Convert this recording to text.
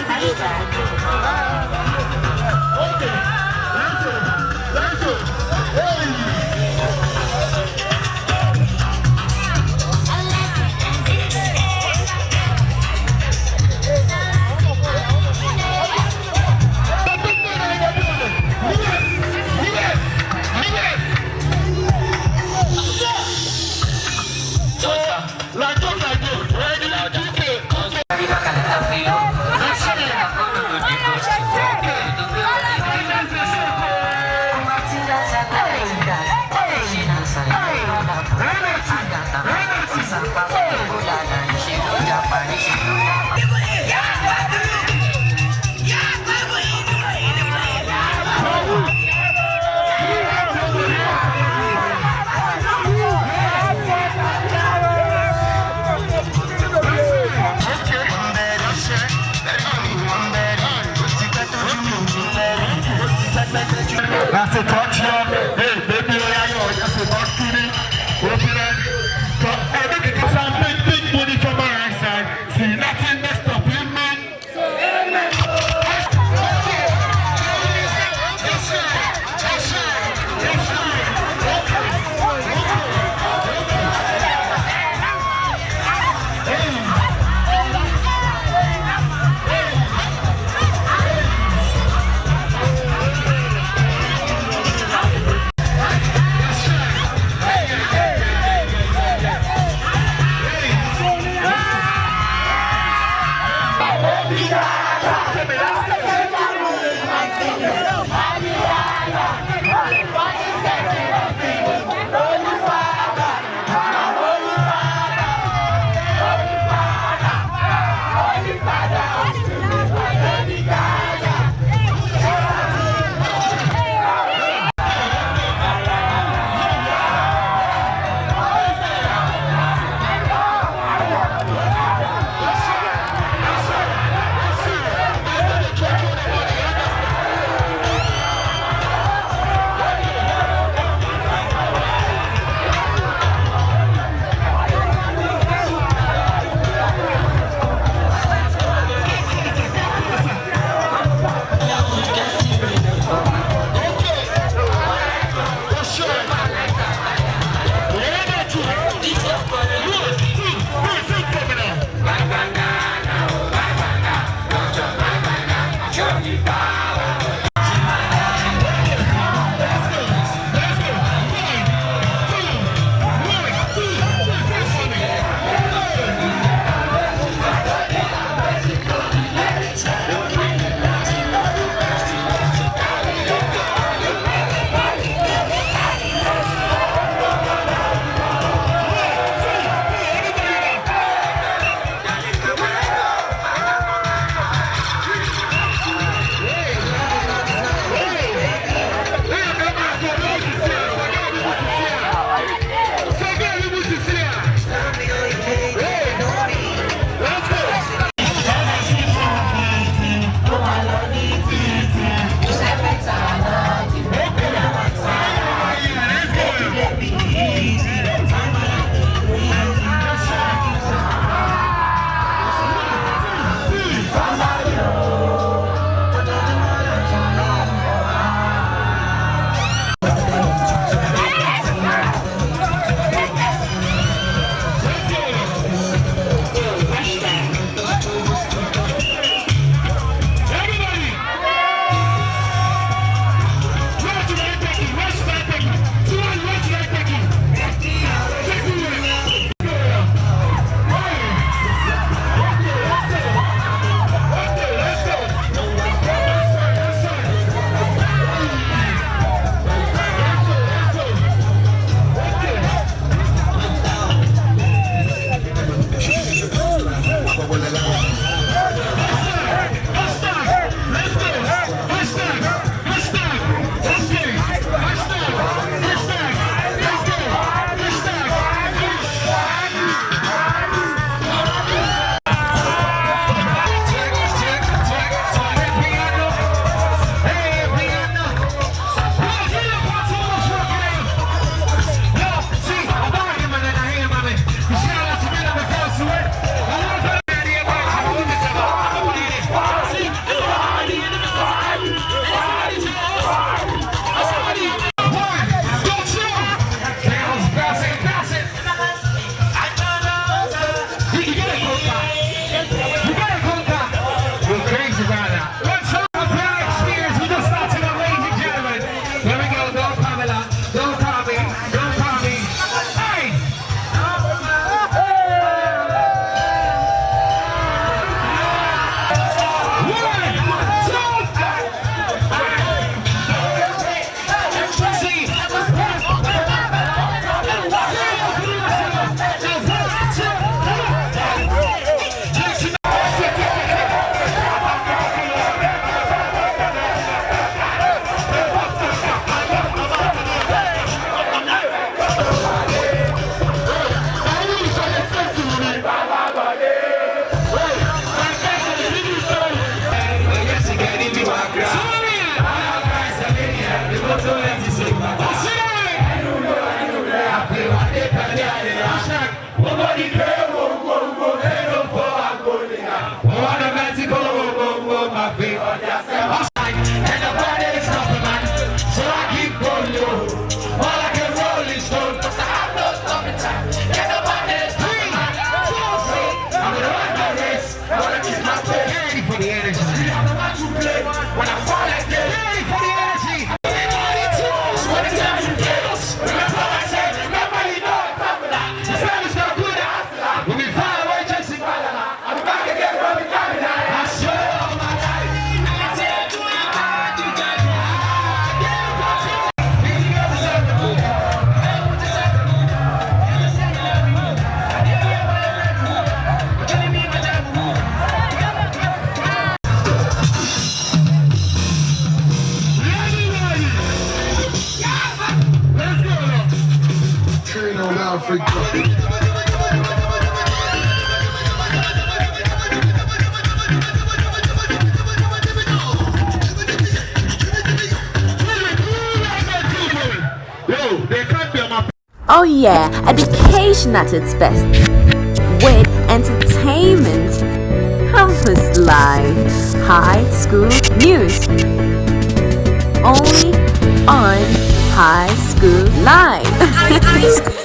Hey! Nasıl ó. train on Africa. Oh yeah, education at its best. With entertainment, campus life, high school news. Only on High School Life. I, I,